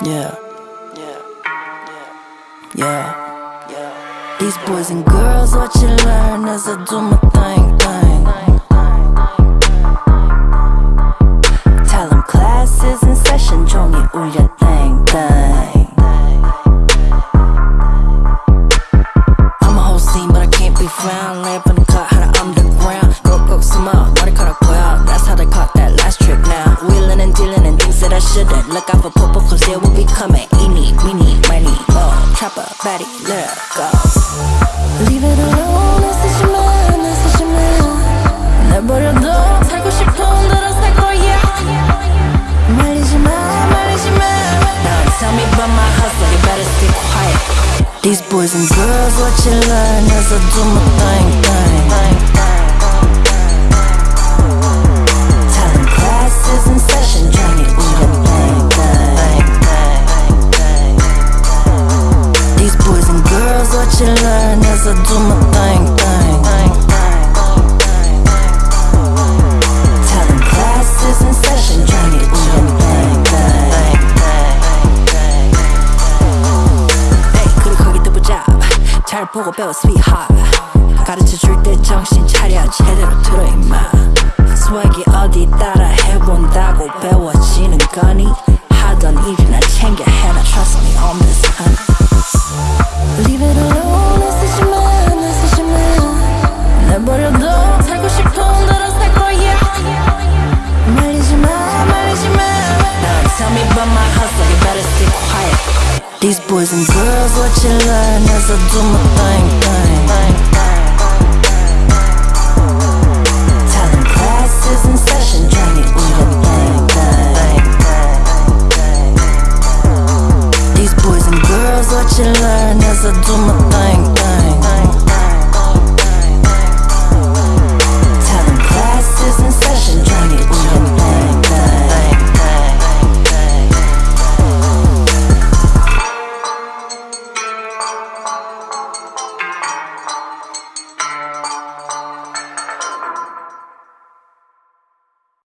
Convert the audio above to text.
Yeah. Yeah. Yeah. Yeah. These boys and girls, what you learn as I do my thing, thing. Tell them classes in session, 종이 울려, thing, thing. I'm a whole scene, but I can't be found. Lay up in the cut, how to underground. Go, go, smile, 머 and things that I shouldn't. Look out for popo, cause they will be coming. Eeny, meeny, miny, mo. Trapper, baddie, let her go. Leave it alone, 쓰지마, 나 쓰지마. 내버려둬, 살고 싶은 대로 살 거야. 말리지 마, 말리지 마. Now tell me about my hustle, you better stay quiet. These boys and girls, what you learn as I do my thing, thing. Telling What you learn as I do my thing, thing. Telling classes in session, trying to eat a thing, thing. 에이 그리 거기 뜨보자 잘 보고 배워 sweetheart 가르쳐 줄 때 정신 차려 제대로 들어 임마 스웩이 어디 따라 해본다고 배워지는 거니 하던 일이나 챙겨 These boys and girls what you learn as I do my thing thing Telling classes in session thing These boys and girls what you learn as I do my thing